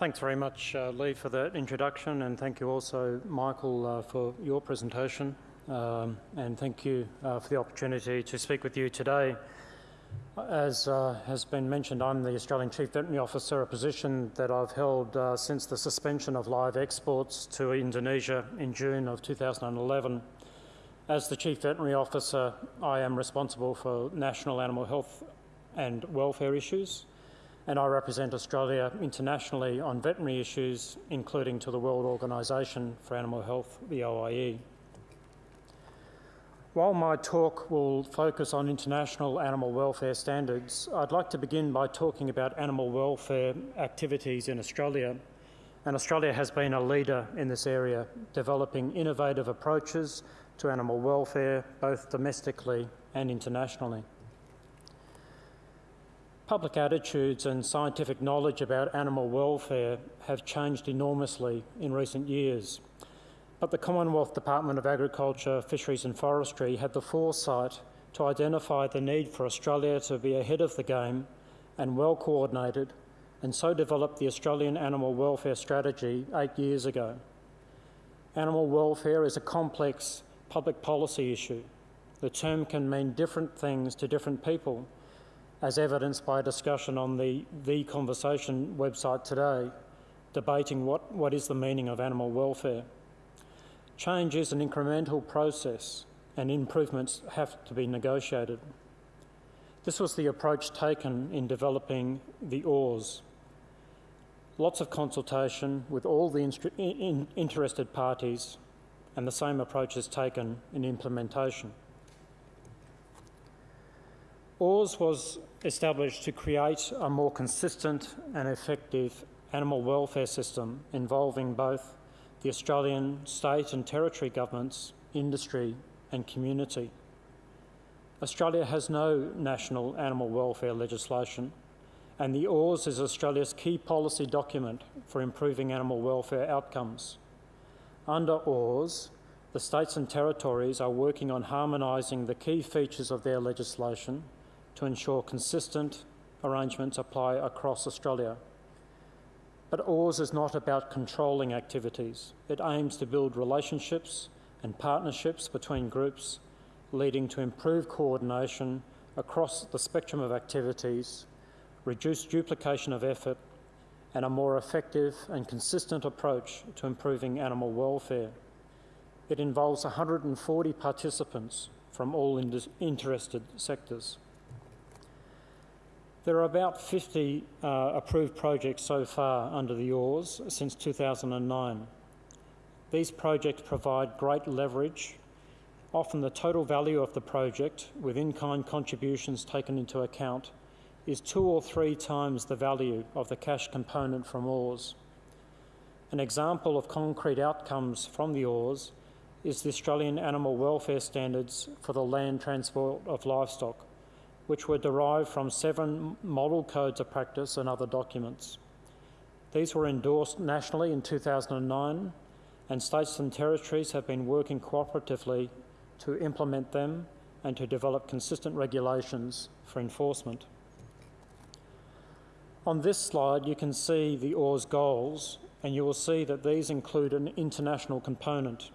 Thanks very much, uh, Lee, for that introduction, and thank you also, Michael, uh, for your presentation. Um, and thank you uh, for the opportunity to speak with you today. As uh, has been mentioned, I'm the Australian Chief Veterinary Officer, a position that I've held uh, since the suspension of live exports to Indonesia in June of 2011. As the Chief Veterinary Officer, I am responsible for national animal health and welfare issues, and I represent Australia internationally on veterinary issues, including to the World Organisation for Animal Health, the OIE. While my talk will focus on international animal welfare standards, I'd like to begin by talking about animal welfare activities in Australia. And Australia has been a leader in this area, developing innovative approaches to animal welfare, both domestically and internationally. Public attitudes and scientific knowledge about animal welfare have changed enormously in recent years. But the Commonwealth Department of Agriculture, Fisheries and Forestry had the foresight to identify the need for Australia to be ahead of the game and well coordinated, and so developed the Australian Animal Welfare Strategy eight years ago. Animal welfare is a complex public policy issue. The term can mean different things to different people, as evidenced by a discussion on the The Conversation website today, debating what, what is the meaning of animal welfare. Change is an incremental process and improvements have to be negotiated. This was the approach taken in developing the OARS. Lots of consultation with all the in interested parties and the same approach is taken in implementation. OARS was established to create a more consistent and effective animal welfare system involving both the Australian state and territory governments, industry and community. Australia has no national animal welfare legislation and the OARS is Australia's key policy document for improving animal welfare outcomes. Under OARS, the states and territories are working on harmonising the key features of their legislation to ensure consistent arrangements apply across Australia. But OARS is not about controlling activities. It aims to build relationships and partnerships between groups, leading to improved coordination across the spectrum of activities, reduced duplication of effort, and a more effective and consistent approach to improving animal welfare. It involves 140 participants from all interested sectors. There are about 50 uh, approved projects so far under the OARS since 2009. These projects provide great leverage. Often the total value of the project, with in-kind contributions taken into account, is two or three times the value of the cash component from OARS. An example of concrete outcomes from the OARS is the Australian Animal Welfare Standards for the land transport of livestock which were derived from seven model codes of practice and other documents. These were endorsed nationally in 2009, and states and territories have been working cooperatively to implement them and to develop consistent regulations for enforcement. On this slide, you can see the OARS goals, and you will see that these include an international component.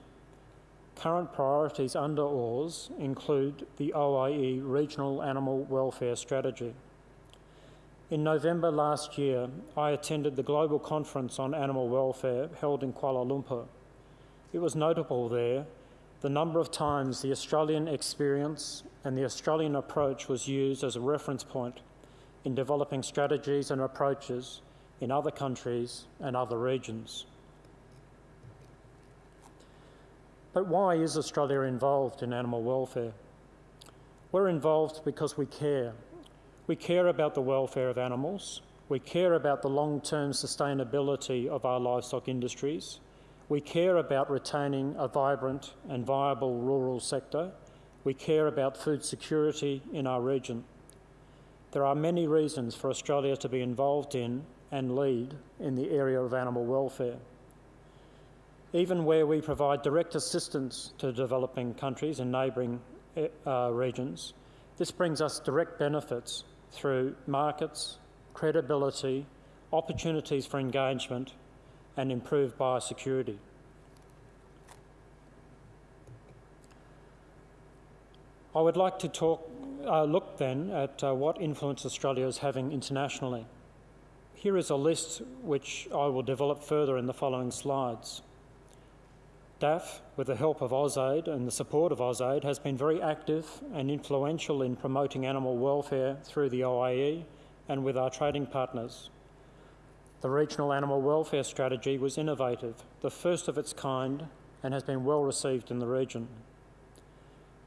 Current priorities under OARS include the OIE Regional Animal Welfare Strategy. In November last year, I attended the Global Conference on Animal Welfare held in Kuala Lumpur. It was notable there the number of times the Australian experience and the Australian approach was used as a reference point in developing strategies and approaches in other countries and other regions. But why is Australia involved in animal welfare? We're involved because we care. We care about the welfare of animals. We care about the long-term sustainability of our livestock industries. We care about retaining a vibrant and viable rural sector. We care about food security in our region. There are many reasons for Australia to be involved in and lead in the area of animal welfare even where we provide direct assistance to developing countries and neighbouring eh, uh, regions, this brings us direct benefits through markets, credibility, opportunities for engagement, and improved biosecurity. I would like to talk, uh, look then at uh, what influence Australia is having internationally. Here is a list which I will develop further in the following slides. DAFF, with the help of AusAid and the support of AusAid, has been very active and influential in promoting animal welfare through the OIE and with our trading partners. The Regional Animal Welfare Strategy was innovative, the first of its kind, and has been well received in the region.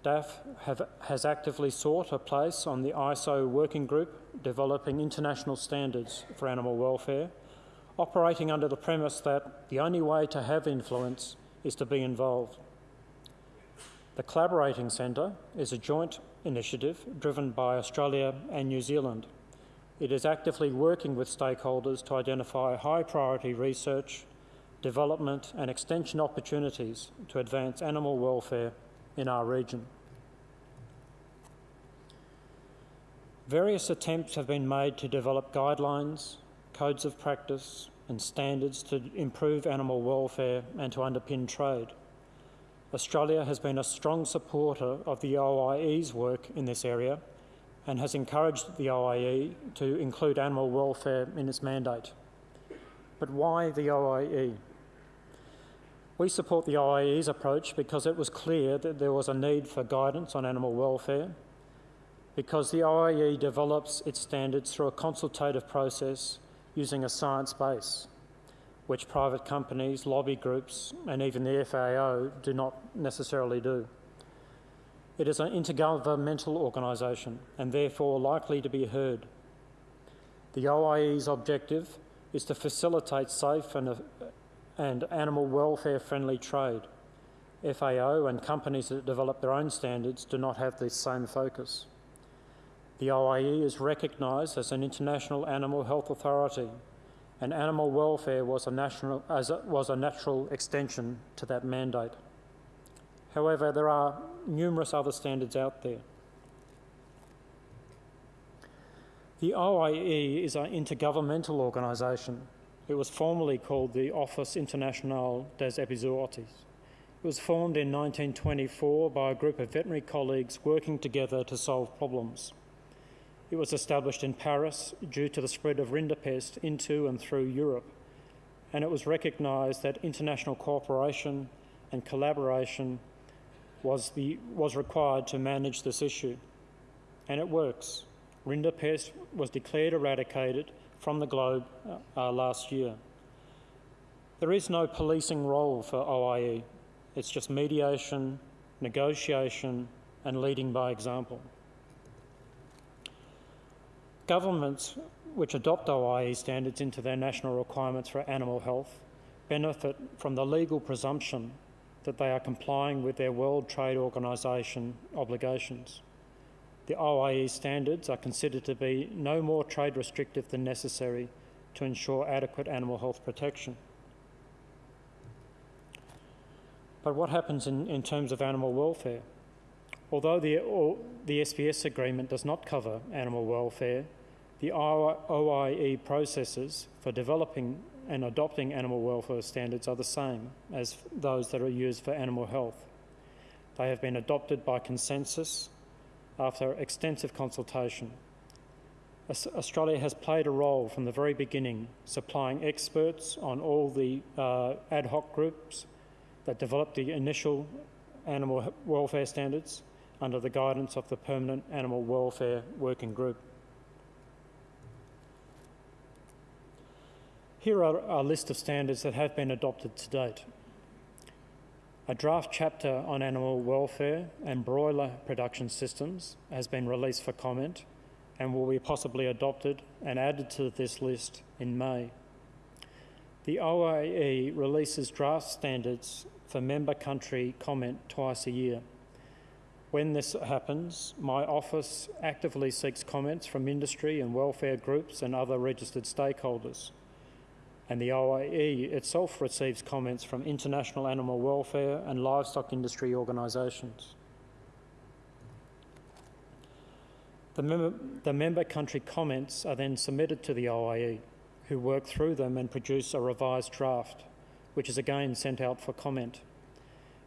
DAFF have, has actively sought a place on the ISO working group developing international standards for animal welfare, operating under the premise that the only way to have influence is to be involved. The Collaborating Centre is a joint initiative driven by Australia and New Zealand. It is actively working with stakeholders to identify high priority research, development, and extension opportunities to advance animal welfare in our region. Various attempts have been made to develop guidelines, codes of practice, and standards to improve animal welfare and to underpin trade. Australia has been a strong supporter of the OIE's work in this area and has encouraged the OIE to include animal welfare in its mandate. But why the OIE? We support the OIE's approach because it was clear that there was a need for guidance on animal welfare, because the OIE develops its standards through a consultative process using a science base, which private companies, lobby groups, and even the FAO do not necessarily do. It is an intergovernmental organisation and therefore likely to be heard. The OIE's objective is to facilitate safe and, and animal welfare friendly trade. FAO and companies that develop their own standards do not have this same focus. The OIE is recognised as an international animal health authority, and animal welfare was a, national, a, was a natural extension to that mandate. However, there are numerous other standards out there. The OIE is an intergovernmental organisation. It was formerly called the Office International des Epizooties. It was formed in 1924 by a group of veterinary colleagues working together to solve problems. It was established in Paris due to the spread of rinderpest into and through Europe, and it was recognised that international cooperation and collaboration was, the, was required to manage this issue. And it works. Rinderpest was declared eradicated from the globe uh, uh last year. There is no policing role for OIE, it's just mediation, negotiation, and leading by example. Governments which adopt OIE standards into their national requirements for animal health benefit from the legal presumption that they are complying with their World Trade Organisation obligations. The OIE standards are considered to be no more trade restrictive than necessary to ensure adequate animal health protection. But what happens in, in terms of animal welfare? Although the, the SPS agreement does not cover animal welfare, the OIE processes for developing and adopting animal welfare standards are the same as those that are used for animal health. They have been adopted by consensus after extensive consultation. Australia has played a role from the very beginning, supplying experts on all the uh, ad hoc groups that developed the initial animal welfare standards under the guidance of the Permanent Animal Welfare Working Group. Here are a list of standards that have been adopted to date. A draft chapter on animal welfare and broiler production systems has been released for comment and will be possibly adopted and added to this list in May. The OIE releases draft standards for member country comment twice a year. When this happens, my office actively seeks comments from industry and welfare groups and other registered stakeholders and the OIE itself receives comments from international animal welfare and livestock industry organisations. The member, the member country comments are then submitted to the OIE, who work through them and produce a revised draft, which is again sent out for comment.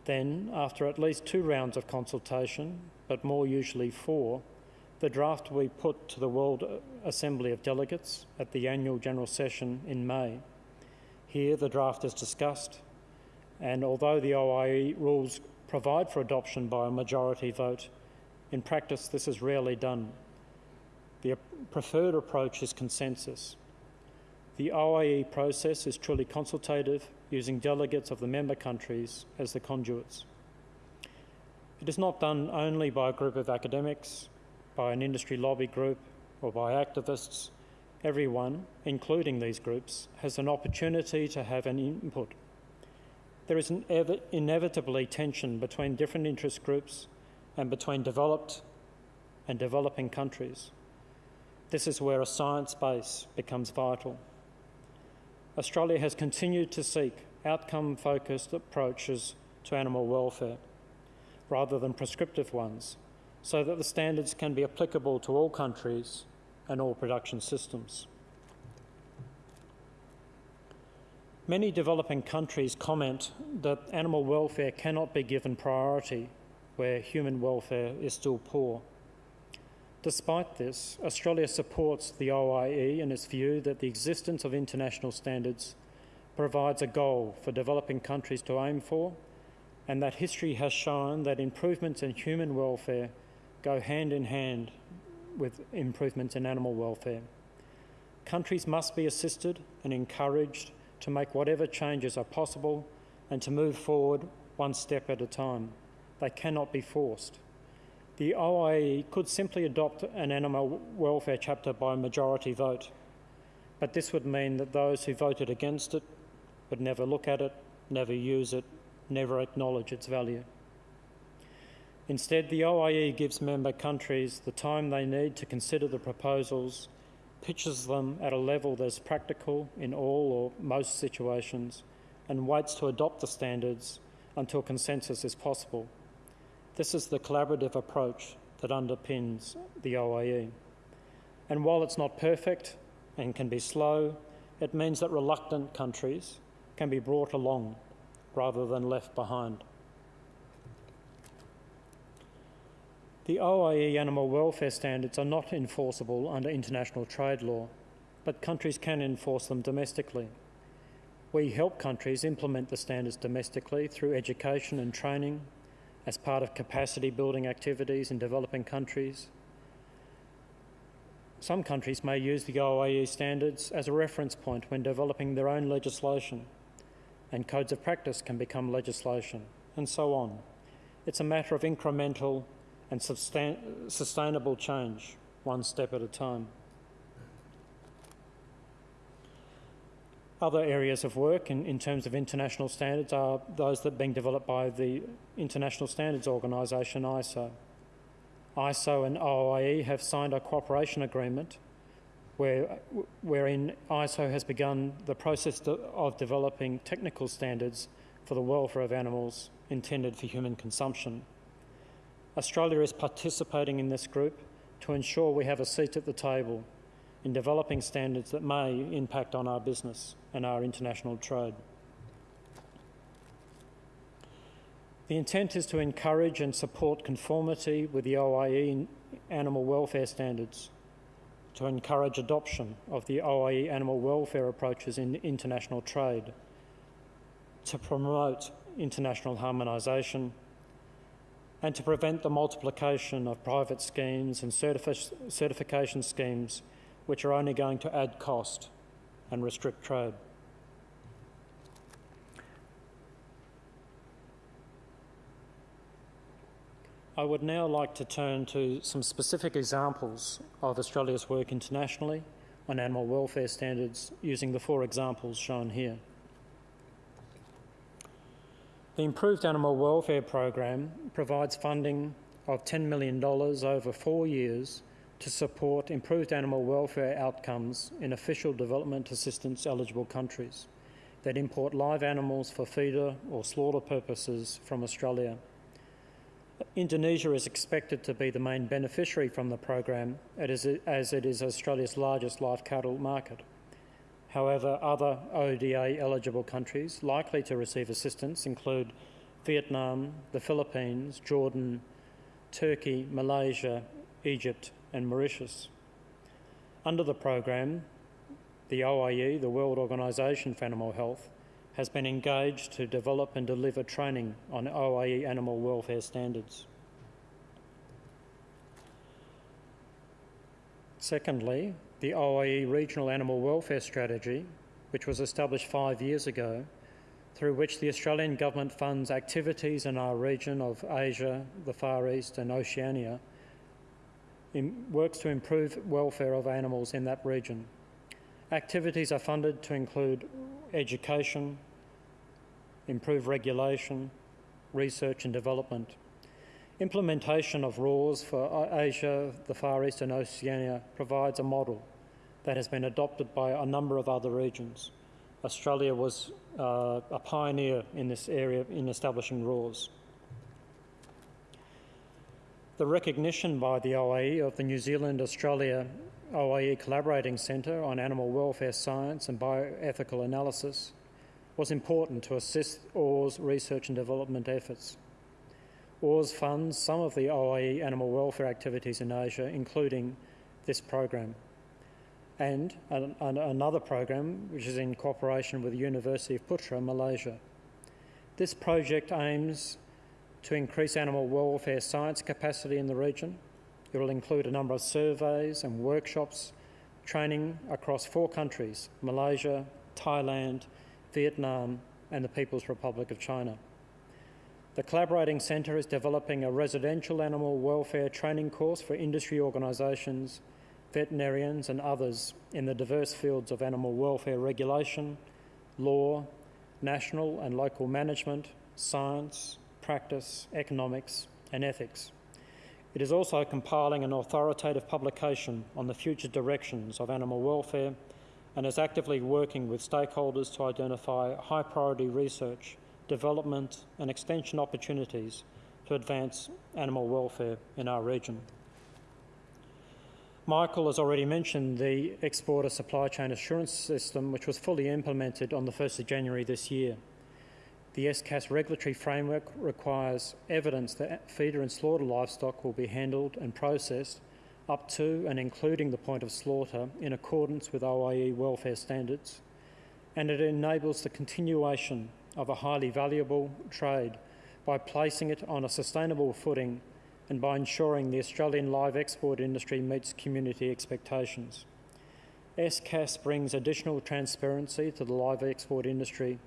Then, after at least two rounds of consultation, but more usually four, the draft be put to the World Assembly of Delegates at the annual General Session in May. Here, the draft is discussed, and although the OIE rules provide for adoption by a majority vote, in practice this is rarely done. The preferred approach is consensus. The OIE process is truly consultative, using delegates of the member countries as the conduits. It is not done only by a group of academics, by an industry lobby group, or by activists. Everyone, including these groups, has an opportunity to have an input. There is an inevitably tension between different interest groups and between developed and developing countries. This is where a science base becomes vital. Australia has continued to seek outcome focused approaches to animal welfare rather than prescriptive ones so that the standards can be applicable to all countries and all production systems. Many developing countries comment that animal welfare cannot be given priority where human welfare is still poor. Despite this, Australia supports the OIE in its view that the existence of international standards provides a goal for developing countries to aim for, and that history has shown that improvements in human welfare go hand in hand with improvements in animal welfare. Countries must be assisted and encouraged to make whatever changes are possible and to move forward one step at a time. They cannot be forced. The OIE could simply adopt an animal welfare chapter by majority vote, but this would mean that those who voted against it would never look at it, never use it, never acknowledge its value. Instead, the OIE gives member countries the time they need to consider the proposals, pitches them at a level that is practical in all or most situations, and waits to adopt the standards until consensus is possible. This is the collaborative approach that underpins the OIE. And while it's not perfect and can be slow, it means that reluctant countries can be brought along rather than left behind. The OIE animal welfare standards are not enforceable under international trade law, but countries can enforce them domestically. We help countries implement the standards domestically through education and training, as part of capacity building activities in developing countries. Some countries may use the OIE standards as a reference point when developing their own legislation, and codes of practice can become legislation, and so on. It's a matter of incremental and sustain- sustainable change, one step at a time. Other areas of work in, in terms of international standards are those that are being developed by the International Standards Organisation, ISO. ISO and OIE have signed a cooperation agreement where, wherein ISO has begun the process of developing technical standards for the welfare of animals intended for human consumption. Australia is participating in this group to ensure we have a seat at the table in developing standards that may impact on our business and our international trade. The intent is to encourage and support conformity with the OIE animal welfare standards, to encourage adoption of the OIE animal welfare approaches in international trade, to promote international harmonisation, and to prevent the multiplication of private schemes and certifi- certification schemes which are only going to add cost and restrict trade. I would now like to turn to some specific examples of Australia's work internationally on animal welfare standards using the four examples shown here. The Improved Animal Welfare Program provides funding of $10 million over four years to support improved animal welfare outcomes in official development assistance eligible countries that import live animals for feeder or slaughter purposes from Australia. Indonesia is expected to be the main beneficiary from the program as it is Australia's largest live cattle market. However, other ODA eligible countries likely to receive assistance include Vietnam, the Philippines, Jordan, Turkey, Malaysia, Egypt, and Mauritius. Under the program, the OIE, the World Organisation for Animal Health, has been engaged to develop and deliver training on OIE animal welfare standards. Secondly, the OIE Regional Animal Welfare Strategy, which was established five years ago, through which the Australian Government funds activities in our region of Asia, the Far East, and Oceania, works to improve welfare of animals in that region. Activities are funded to include education, improve regulation, research and development. Implementation of RAWS for Asia, the Far East and Oceania provides a model that has been adopted by a number of other regions. Australia was uh, a pioneer in this area in establishing RAWS. The recognition by the OIE of the New Zealand Australia OIE Collaborating Centre on Animal Welfare Science and Bioethical Analysis was important to assist OAR's research and development efforts. OARS funds some of the OIE animal welfare activities in Asia, including this program, and an, an, another program which is in cooperation with the University of Putra, Malaysia. This project aims to increase animal welfare science capacity in the region it will include a number of surveys and workshops, training across four countries Malaysia, Thailand, Vietnam, and the People's Republic of China. The Collaborating Centre is developing a residential animal welfare training course for industry organisations, veterinarians, and others in the diverse fields of animal welfare regulation, law, national and local management, science, practice, economics, and ethics. It is also compiling an authoritative publication on the future directions of animal welfare and is actively working with stakeholders to identify high priority research, development, and extension opportunities to advance animal welfare in our region. Michael has already mentioned the Exporter Supply Chain Assurance System, which was fully implemented on the 1st of January this year. The SCAS regulatory framework requires evidence that feeder and slaughter livestock will be handled and processed up to and including the point of slaughter in accordance with OIE welfare standards, and it enables the continuation of a highly valuable trade by placing it on a sustainable footing and by ensuring the Australian live export industry meets community expectations. SCAS brings additional transparency to the live export industry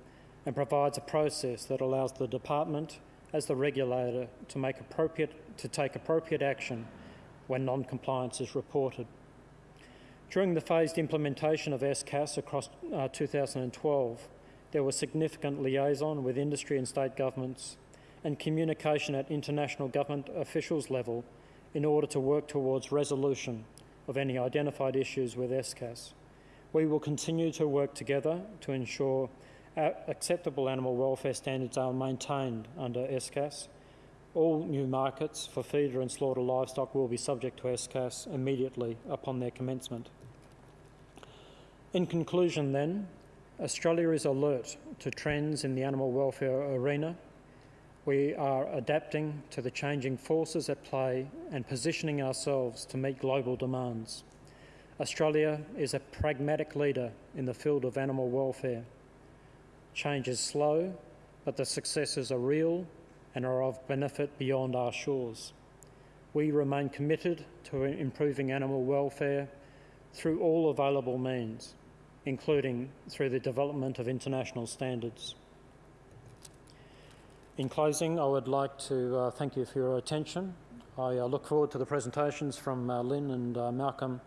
and provides a process that allows the department as the regulator to make appropriate to take appropriate action when non-compliance is reported. During the phased implementation of SCAS across uh, 2012, there was significant liaison with industry and state governments and communication at international government officials level in order to work towards resolution of any identified issues with SCAS. We will continue to work together to ensure acceptable animal welfare standards are maintained under SCAS. All new markets for feeder and slaughter livestock will be subject to SCAS immediately upon their commencement. In conclusion, then, Australia is alert to trends in the animal welfare arena. We are adapting to the changing forces at play and positioning ourselves to meet global demands. Australia is a pragmatic leader in the field of animal welfare Change is slow, but the successes are real and are of benefit beyond our shores. We remain committed to improving animal welfare through all available means, including through the development of international standards. In closing, I would like to uh, thank you for your attention. I uh, look forward to the presentations from uh, Lynn and uh, Malcolm,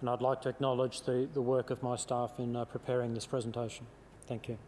and I'd like to acknowledge the, the work of my staff in uh, preparing this presentation. Thank you.